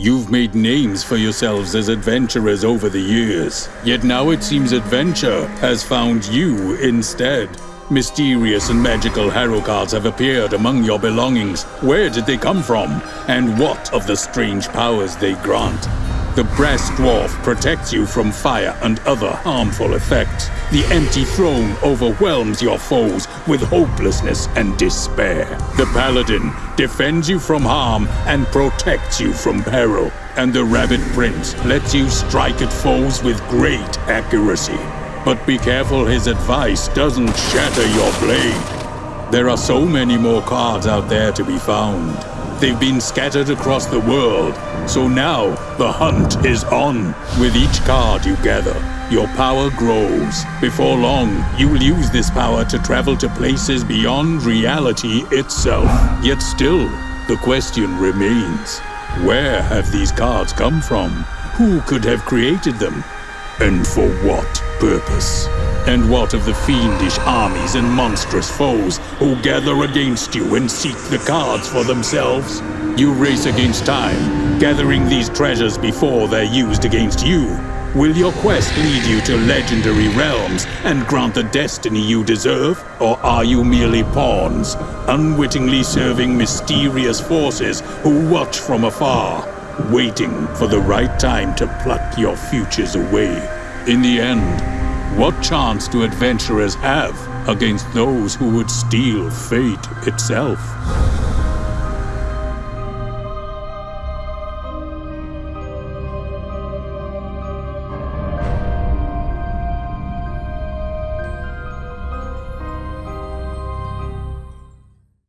You've made names for yourselves as adventurers over the years, yet now it seems adventure has found you instead. Mysterious and magical hero cards have appeared among your belongings. Where did they come from? And what of the strange powers they grant? The brass dwarf protects you from fire and other harmful effects. The empty throne overwhelms your foes with hopelessness and despair. The paladin defends you from harm and protects you from peril. And the rabbit prince lets you strike at foes with great accuracy. But be careful his advice doesn't shatter your blade. There are so many more cards out there to be found. They've been scattered across the world, so now the hunt is on. With each card you gather, your power grows. Before long, you will use this power to travel to places beyond reality itself. Yet still, the question remains, where have these cards come from? Who could have created them? And for what purpose? And what of the fiendish armies and monstrous foes who gather against you and seek the cards for themselves? You race against time, gathering these treasures before they're used against you. Will your quest lead you to legendary realms and grant the destiny you deserve? Or are you merely pawns, unwittingly serving mysterious forces who watch from afar? waiting for the right time to pluck your futures away. In the end, what chance do adventurers have against those who would steal fate itself?